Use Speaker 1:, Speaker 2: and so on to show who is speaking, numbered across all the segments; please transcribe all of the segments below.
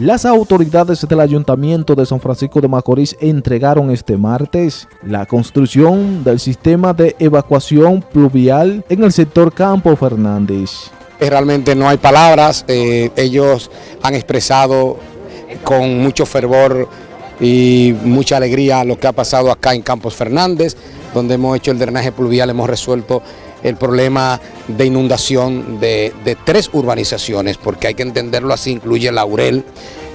Speaker 1: Las autoridades del Ayuntamiento de San Francisco de Macorís entregaron este martes la construcción del sistema de evacuación pluvial en el sector Campo Fernández.
Speaker 2: Realmente no hay palabras, eh, ellos han expresado con mucho fervor y mucha alegría lo que ha pasado acá en Campos Fernández, donde hemos hecho el drenaje pluvial, hemos resuelto el problema de inundación de, tres urbanizaciones, porque hay que entenderlo así, incluye Laurel,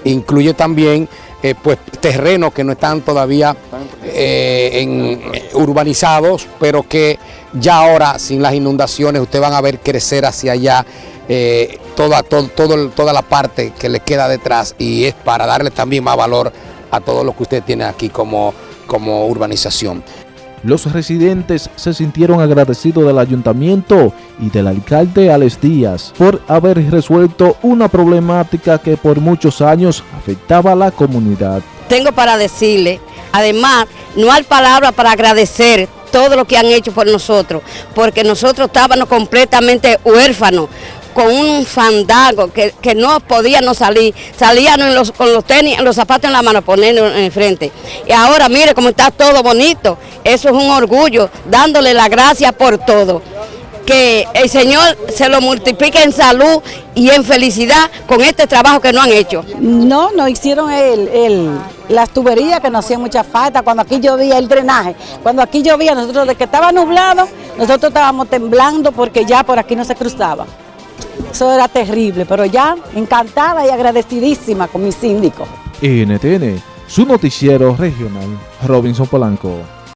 Speaker 2: incluye también eh, pues, terrenos que no están todavía eh, en, urbanizados, pero que ya ahora sin las inundaciones ustedes van a ver crecer hacia allá eh, toda, toda la parte que le queda detrás y es para darle también más valor a todo lo que usted tiene aquí como, como urbanización.
Speaker 1: Los residentes se sintieron agradecidos del ayuntamiento y del alcalde Alex Díaz por haber resuelto una problemática que por muchos años afectaba a la comunidad.
Speaker 3: Tengo para decirle, además, no hay palabra para agradecer todo lo que han hecho por nosotros, porque nosotros estábamos completamente huérfanos, con un fandago que, no podíamos salir, salían con los tenis, los zapatos en la mano, poniendo en frente. Y ahora mire cómo está todo bonito, eso es un orgullo, dándole la gracia por todo. Que el Señor se lo multiplique en salud y en felicidad con este trabajo que no han hecho.
Speaker 4: No, no hicieron el, el, las tuberías que nos hacían mucha falta, cuando aquí llovía el drenaje, cuando aquí llovía, nosotros de que estaba nublado, nosotros estábamos temblando porque ya por aquí no se cruzaba. Eso era terrible, pero ya encantada y agradecidísima con mi síndico.
Speaker 1: NTN, su noticiero regional, Robinson Polanco.